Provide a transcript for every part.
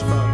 much fun.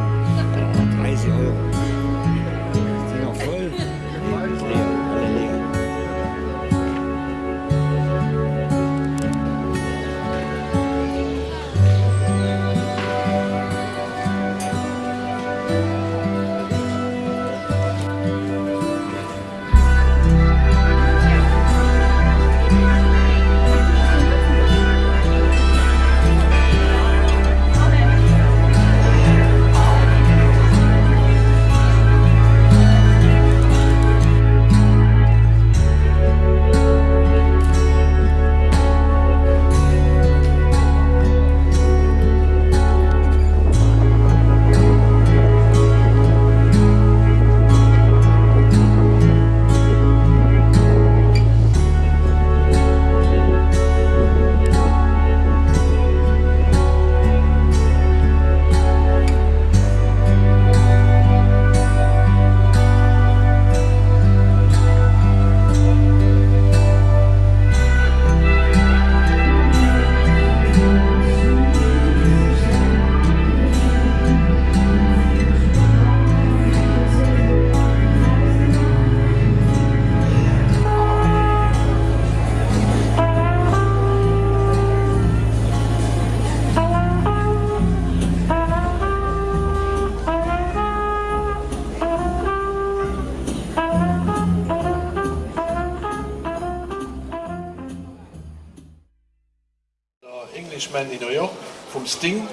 Semaine in New York vom Sting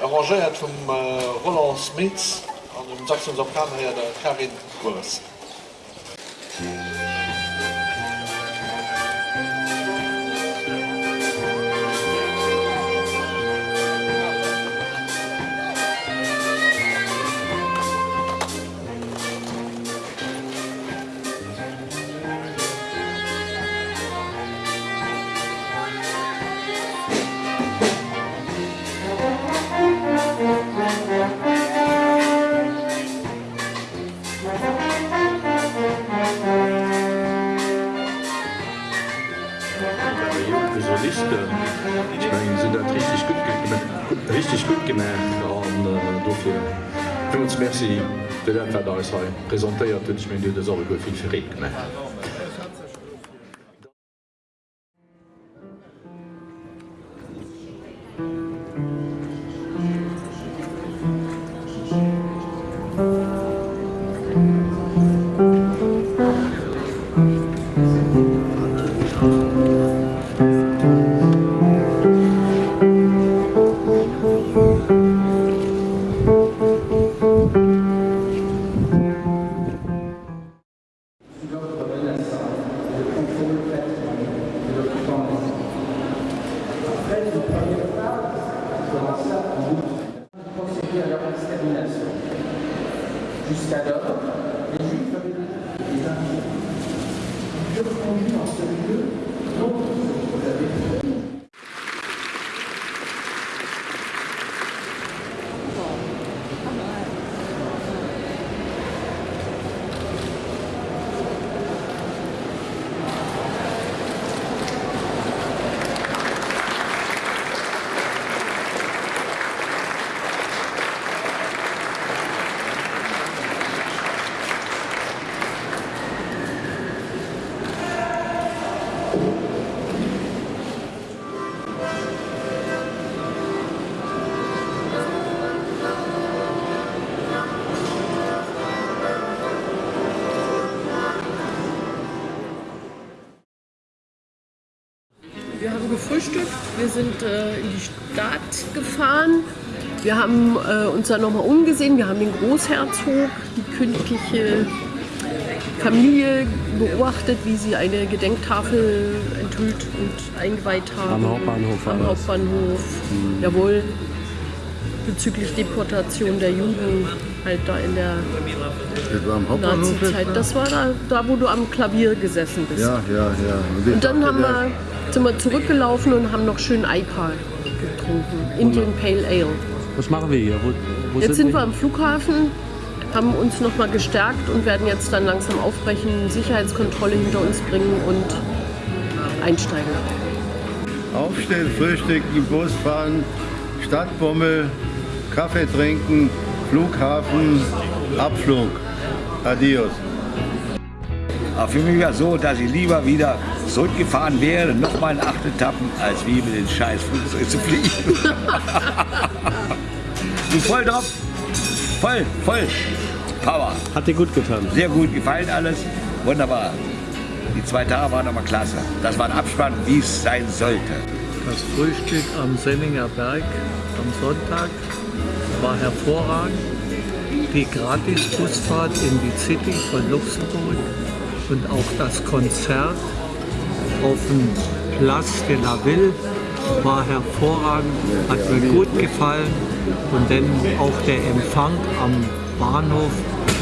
arrangeiert vom äh, Roland Smith an dem Jackson her der Karin Kurs. ass ha Präsentéiert dënch mé de Sorge fil verréet. Wir sind äh, in die Stadt gefahren. Wir haben äh, uns dann nochmal umgesehen. Wir haben den Großherzog, die königliche Familie beobachtet, wie sie eine Gedenktafel enthüllt und eingeweiht haben. Am Hauptbahnhof Am. Hauptbahnhof, jawohl. Bezüglich Deportation der Juden halt da in der Das war am Hauptbahnhof. jetzt, Nazi-Zeit. Das war da, da, wo du am Klavier gesessen bist. Ja, ja, ja. Und dann haben wir, sind wir zurückgelaufen und haben noch schön IPA getrunken. Indian Pale Ale. Was machen wir hier? Wo, wo Jetzt sind wir am Flughafen, haben uns noch mal gestärkt und werden jetzt dann langsam aufbrechen, Sicherheitskontrolle hinter uns bringen und einsteigen. Aufstehen, frühstücken, Bus fahren, Stadtbummel, Kaffee trinken, Flughafen, Abflug. Adios. Aber für mich war es so, dass ich lieber wieder zurückgefahren wäre, nochmal in acht Etappen, als wie mit den scheiß Flugzeug zu fliegen. Bin voll drauf. Voll, voll. Power. Hat dir gut getan. Sehr gut gefallen alles. Wunderbar. Die zwei Tage waren aber klasse. Das war ein Abspann, wie es sein sollte. Das Frühstück am Senninger Berg am Sonntag war hervorragend. Die Gratis-Busfahrt in die City von Luxemburg und auch das Konzert auf dem Place de la Ville war hervorragend, hat mir gut gefallen. Und dann auch der Empfang am Bahnhof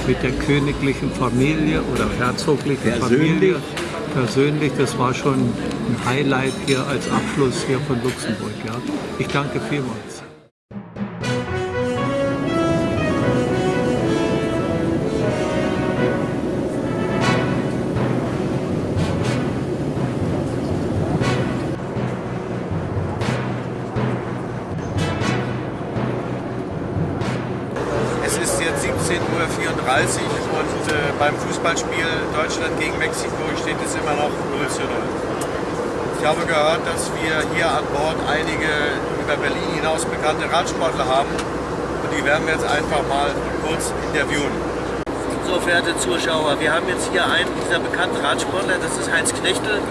mit der königlichen Familie oder herzoglichen Persönlich? Familie. Persönlich, das war schon ein Highlight hier als Abschluss hier von Luxemburg. Ja. Ich danke vielmals. Uhr und äh, beim Fußballspiel Deutschland gegen Mexiko steht es immer noch 0 zu 0. Ich habe gehört, dass wir hier an Bord einige über Berlin hinaus bekannte Radsportler haben und die werden wir jetzt einfach mal kurz interviewen. So, verehrte Zuschauer, wir haben jetzt hier einen dieser bekannten Radsportler, das ist Heinz Knechtel.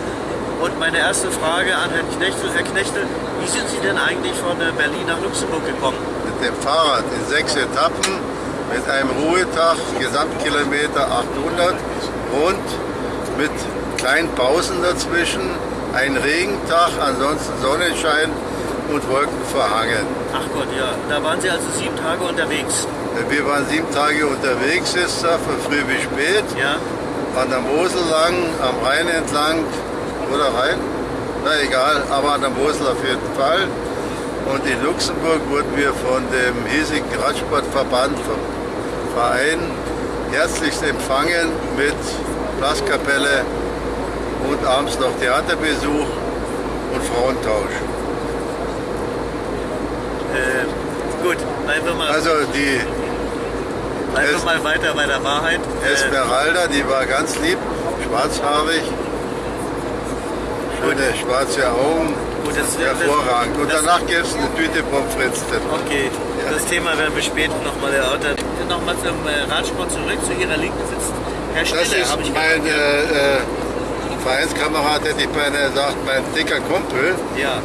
Und meine erste Frage an Herrn Knechtel. Herr Knechtel, wie sind Sie denn eigentlich von äh, Berlin nach Luxemburg gekommen? Mit dem Fahrrad in sechs Etappen, mit einem Ruhetag, Gesamtkilometer 800 und mit kleinen Pausen dazwischen, ein Regentag, ansonsten Sonnenschein und Wolken verhangen. Ach Gott, ja. Da waren Sie also sieben Tage unterwegs. Wir waren sieben Tage unterwegs, ist da, von früh bis spät. Ja. An der Mosel lang, am Rhein entlang, oder Rhein? Na egal, aber an der Mosel auf jeden Fall. Und in Luxemburg wurden wir von dem hiesigen Radsportverband, vom Verein, herzlichst empfangen mit Blaskapelle und abends noch Theaterbesuch und Frauentausch. Äh, gut, bleiben wir mal, Also die bleiben wir mal weiter bei der Wahrheit. Äh, Esmeralda, die war ganz lieb, schwarzhaarig, schöne schwarze Augen, gut, das, hervorragend. Und das, danach gibt es eine Tüte Pommes frites. Okay, das Thema werden wir später nochmal erörtern. Nochmal zum äh, Radsport zurück. Zu Ihrer Linken sitzt Herr Das Stille, ist ich mein äh, äh, Vereinskamerad, hätte ich beinahe gesagt, mein dicker Kumpel, Ja,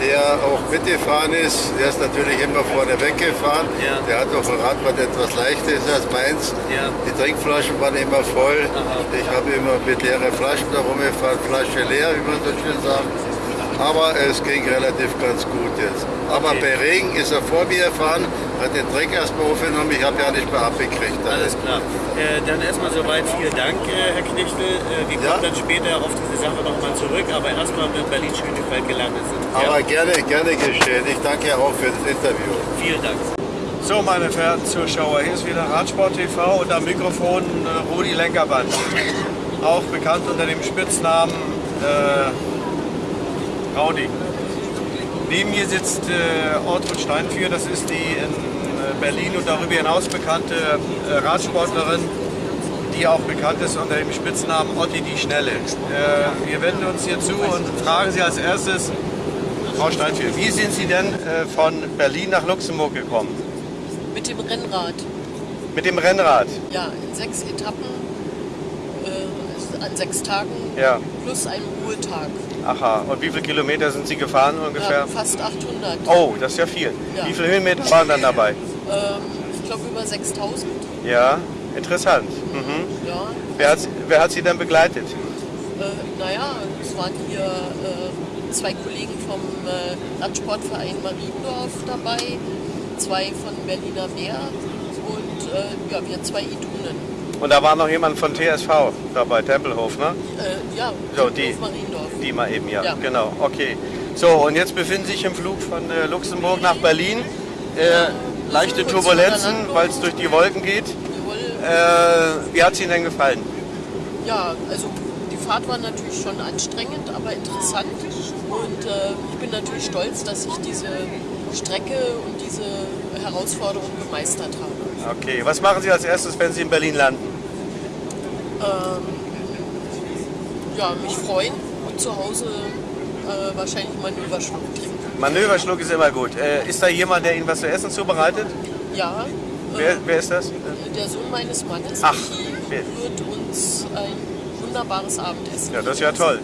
der auch mitgefahren ist. Der ist natürlich immer vorne weggefahren. Ja. Der hat auch ein Rad, was etwas leichter ist als meins. Ja. Die Trinkflaschen waren immer voll. Aha. Ich habe immer mit leeren Flaschen da rumgefahren, Flasche leer, wie man so schön sagt. Aber es ging relativ ganz gut jetzt. Aber Okay. bei Regen ist er vor mir gefahren, den Dreck erstmal aufgenommen. Ich habe ja nicht mehr abgekriegt. alles klar. Äh, dann erstmal soweit vielen Dank, äh, Herr Knechtel. Äh, wir Ja. kommen dann später auf diese Sache nochmal zurück, aber erstmal in Berlin-Schönefeld gelandet sind. Aber gerne, gerne geschehen. Ich danke auch für das Interview. Vielen Dank. So, meine verehrten Zuschauer, hier ist wieder Radsport TV und am Mikrofon äh, Rudi Lenkerband. Auch bekannt unter dem Spitznamen äh, Raudi. Neben mir sitzt äh, Ortrud Steinführ, das ist die in äh, Berlin und darüber hinaus bekannte äh, Radsportlerin, die auch bekannt ist unter dem Spitznamen Otti die Schnelle. Äh, wir wenden uns hier zu und fragen Sie als erstes, Frau Steinführ, wie sind Sie denn äh, von Berlin nach Luxemburg gekommen? Mit dem Rennrad. Mit dem Rennrad? Ja, in sechs Etappen, an sechs Tagen Ja. plus einem Ruhetag. Aha, und wie viele Kilometer sind Sie gefahren ungefähr? Ja, fast 800. Oh, das ist ja viel. Ja. Wie viele Höhenmeter waren dann dabei? Ähm, ich glaube über 6000. Ja, interessant. Mhm. Ja. Wer, hat, wer hat Sie denn begleitet? Äh, naja, es waren hier äh, zwei Kollegen vom äh, Radsportverein Mariendorf dabei, zwei von Berliner Meer und äh, ja, wir zwei Idunen. Und da war noch jemand von TSV dabei, Tempelhof, ne? Äh, ja, So, die. Die mal eben, ja. Ja. Genau, okay. So, und jetzt befinden Sie sich im Flug von äh, Luxemburg nach Berlin. Äh, leichte Turbulenzen, weil es durch die Wolken geht. Jawohl. Äh, wie hat es Ihnen denn gefallen? Ja, also die Fahrt war natürlich schon anstrengend, aber interessant. Und äh, ich bin natürlich stolz, dass ich diese Strecke und diese Herausforderung gemeistert habe. Okay, was machen Sie als erstes, wenn Sie in Berlin landen? Ähm, ja, mich freuen und zu Hause äh, wahrscheinlich Manöverschluck trinken. Manöverschluck ist immer gut. Äh, ist da jemand, der Ihnen was zu essen zubereitet? Ja, Wer, äh, wer ist das? der Sohn meines Mannes Ach, Michi, wird uns ein wunderbares Abendessen. Ja, das ist ja toll.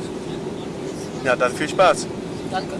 Ja, dann viel Spaß. Danke.